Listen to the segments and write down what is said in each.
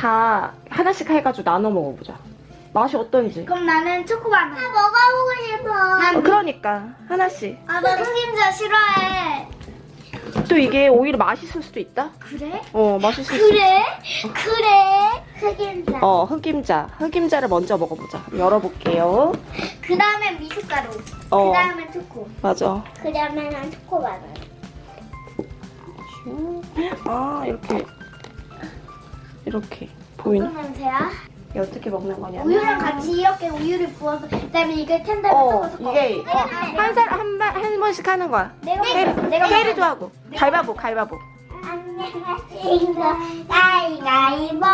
다 하나씩 해가지고 나눠 먹어보자. 맛이 어떤지. 그럼 나는 초코바나. 나 먹어보고 싶어. 난 어, 그러니까 하나씩. 아, 나 흑임자 싫어해. 또 이게 오히려 맛있을 수도 있다. 그래? 어, 맛있을 수도 있다. 그래? 그래? 흑임자. 어, 흑임자. 흑임자를 먼저 먹어보자. 열어볼게요. 그 다음에 미숫가루. 어. 그 다음에 초코. 맞아. 그 다음에 난 초코바나. 아, 이렇게. 이렇게. 어떤 냄새야? 이게 어떻게 먹는 거냐면. 우유랑 같이 이렇게 우유를 부어서 그다음에 이걸 텐다에 어, 섞어서 이게 어, 한 사람 한, 번- 한 번씩 하는 거야. 내가 먼저, 내가 먼저. 하고. 갈바보, 갈바보. 안녕하세요. 가위가위보.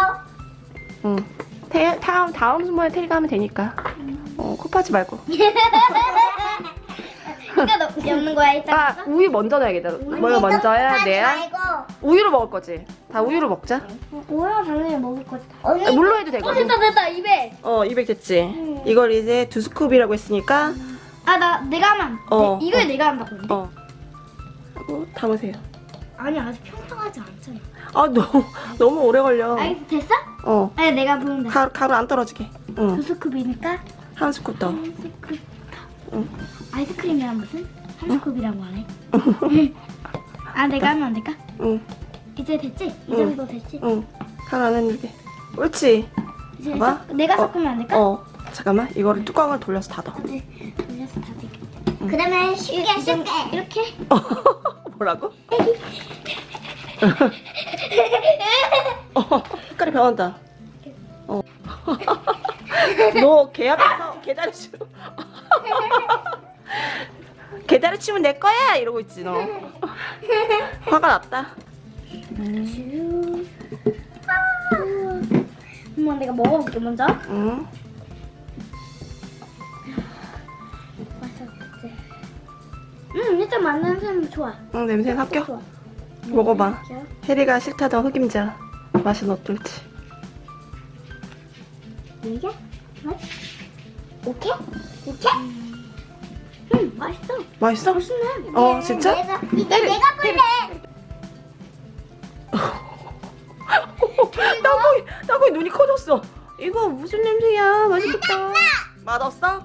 응. 태, 다음, 다음 순번에 테리가 하면 되니까. 어, 코 파지 말고. 이거 넣, 넣는 거야 일단. 아, 우유 먼저 넣어야겠다. 뭐가 먼저 해야 돼야? 우유로 먹을 거지. 다 우유로 먹자. 뭐야 당연히 먹을 거지. 언니 아, 물로 해도 어 되거든. 됐다 됐다 입에. 어, 200 됐지. 이걸 이제 두 스쿱이라고 했으니까, 아 나 내가 하면. 어, 내, 이걸 어. 내가 한다고. 어. 하고 담으세요. 아니 아직 평평하지 않잖아. 아, 너무, 너무 오래 걸려. 알겠어 됐어? 어. 아니 내가 부으면 돼. 가루, 가루 안 떨어지게. 응. 두 스쿱이니까 한 스쿱 더. 한 스쿱. 응. 아이스크림이랑 무슨? 한 스쿱이라고 하네. 아 내가 하면 안 될까? 응, 이제 됐지? 이 응. 정도 됐지? 응. 가루 안 했는데. 옳지. 이제 봐봐. 섞- 내가 어. 섞으면 안 될까? 어. 잠깐만. 이거를 뚜껑을 돌려서 닫아. 네. 돌려서 다 되겠다. 그 다음에 쉽게 쉽게. 이렇게? 뭐라고? 어, 색깔이 변한다. 어. 너개 앞에서 치고. 계단을 치면 내 거야 이러고 있지 너. 화가 났다. 엄마 내가 먹어볼게 먼저. 응. 맛있었지. 음 일단 만나는 사람 좋아. 응 냄새 합격. 좋아. 먹어봐. 혜리가 싫다던 흑임자 맛은 어떨지. 이게? 오케이? 오케이? 음 맛있어. 맛있어? 맛있네. 어 진짜? 내가, 이제 내가 볼래. 나거기 나거기 눈이 커졌어. 이거 무슨 냄새야? 맛있겠다. 맛없어?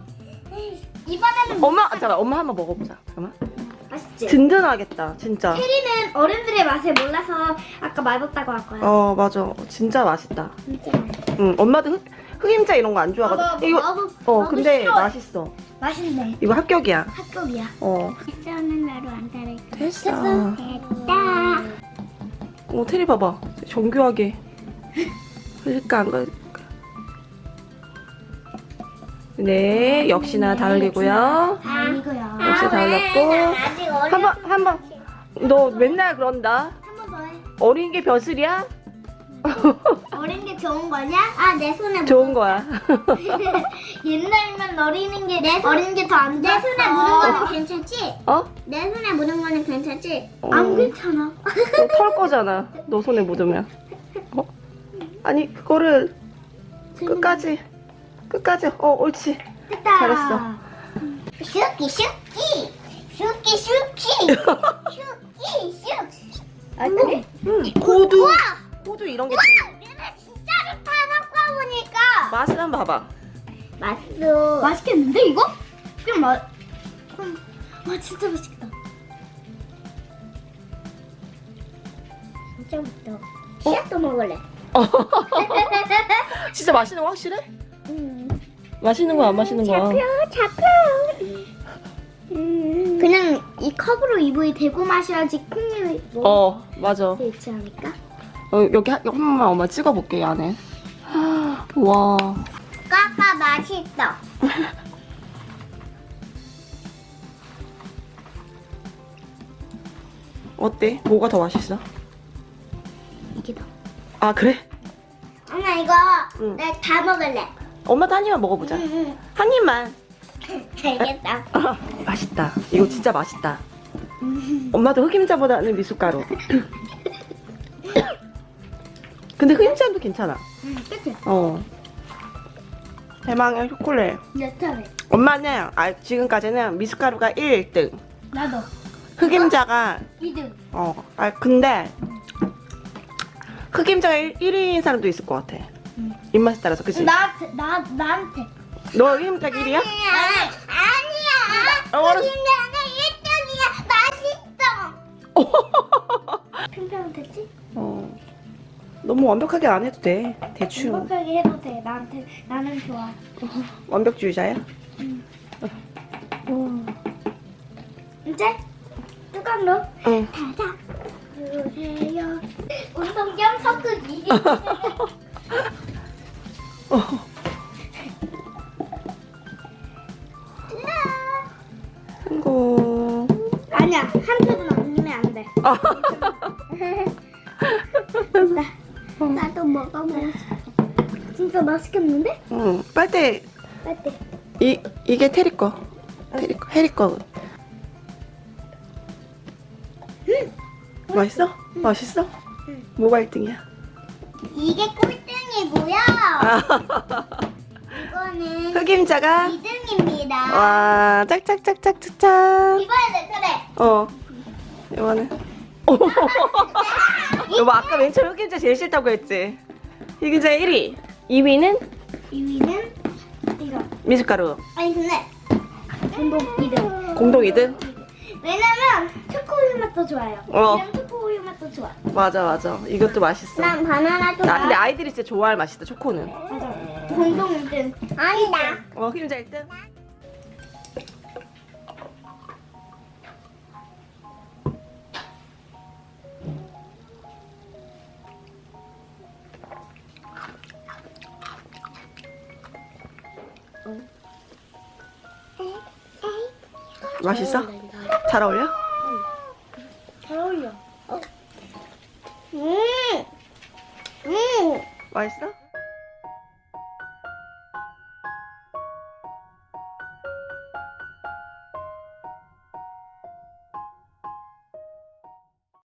이번에는 엄마 아, 잠깐 엄마 한번 먹어보자. 잠깐만. 맛있지. 든든하겠다 진짜. 혜리는 어른들의 맛을 몰라서 아까 맛없다고 할 거야. 어 맞아 진짜 맛있다. 진짜 맛있어. 응 엄마도 흑, 흑임자 이런 거 안 좋아하거든. 나도- 이거 나도- 어 나도 근데 싫어해. 맛있어. 맛있네. 이거 합격이야. 합격이야. 어 쓰는 나로 안 따를까? 됐어. 됐다. 어 테리 봐봐 정교하게 흘릴까 안 흘릴까. 네 역시나 다 흘리고요. 아니고요. 역시 다 흘렸고. 아직 어려. 한번 한 번 너 맨날 그런다. 한 번 더 해. 어린 게 벼슬이야? 어린 게 좋은 거냐? 아, 내 손에 좋은 거야. 옛날이면 어리는 게내 손- 어린 게 더안내 좋았어. 손에 묻은 거는 괜찮지? 어? 내 손에 묻은 거는 괜찮지? 어. 안 괜찮아. 너털 거잖아. 너 손에 묻으면. 어? 아니 그거를 끝까지 끝까지 어 옳지. 됐다. 잘했어. 슈키 슈키 슈키 슈키 슈키 슈키 아 그래? 응. 고두. 고두 이런 게 들어. 맛을 한번 봐봐. 맛있어 맛있겠는데 이거? 그럼 맛. 그럼 와 진짜 맛있겠다. 진짜 맛있다 씨앗도 먹을래 진짜 맛있는 거 확실해? 음. 맛있는 거야 안 맛있는 거야? 잡혀 잡혀 음. 그냥 이 컵으로 입을 대고 마셔야지 콩잎이 먹을 어 맞아. 수 있지 않을까? 어, 여기 한, 한 번만 엄마 찍어볼게 이 안에. 와. 까까 맛있어 어때? 뭐가 더 맛있어? 이게 더. 아 그래? 엄마 이거 응. 내가 다 먹을래 엄마도 한 입만 먹어보자. 응, 한 입만. 응. 알겠다 아, 맛있다. 이거 진짜 맛있다. 엄마도 흑임자보다는 미숫가루. 근데 흑임자도 괜찮아. 응, 그치? 어. 대망의 초콜릿. 내 차례. 엄마는 아, 지금까지는 미숫가루가 1등. 나도. 흑임자가 2등. 어. 아 근데 흑임자가 1 위인 사람도 있을 것 같아. 응. 입맛에 따라서, 그치? 나한테 나 나한테. 너 흑임자 1위야? 아니야. 아니야. 어, 알았어. 너무 완벽하게 안 해도 돼. 대충. 행복하게 해도 돼. 나한테 나는 좋아. 완벽주의자야? 응. 음. 이제 뚜껑 넣어. 응. 닫아 주세요. 운동경 섞기. 어. 성공. 아니야 한 표도 남기면 안 돼. 아. 먹어보고 싶어. 진짜 맛있겠는데? 응. 빨대, 빨대. 이, 이게 테리 거. 테리 거, 해리 거. 맛있어? 맛있어? 응. 뭐가 1등이야? 이게 꼴등이고요. 아, 이거는 흑임자가 2등입니다. 와 짝짝짝짝짝짝 이번에는 그래. 어 이거는 여보 아까 맨 처음 흑임자 제일 싫다고 했지 흑임자 1위 2위는 2위는 이거. 미숫가루 아니 근데 운동 2등. 공동 2등 왜냐면 초코우유 맛도 좋아요. 어. 초코우유 맛도 좋아. 맞아 맞아 이것도 맛있어 난 바나나도 나 근데 아이들이 진짜 좋아할 맛이다 초코는 맞아. 공동 1등. 아니다. 어 흑임자 1등 맛있어? 잘 어울려? 잘 어울려. 음. 음. 맛있어?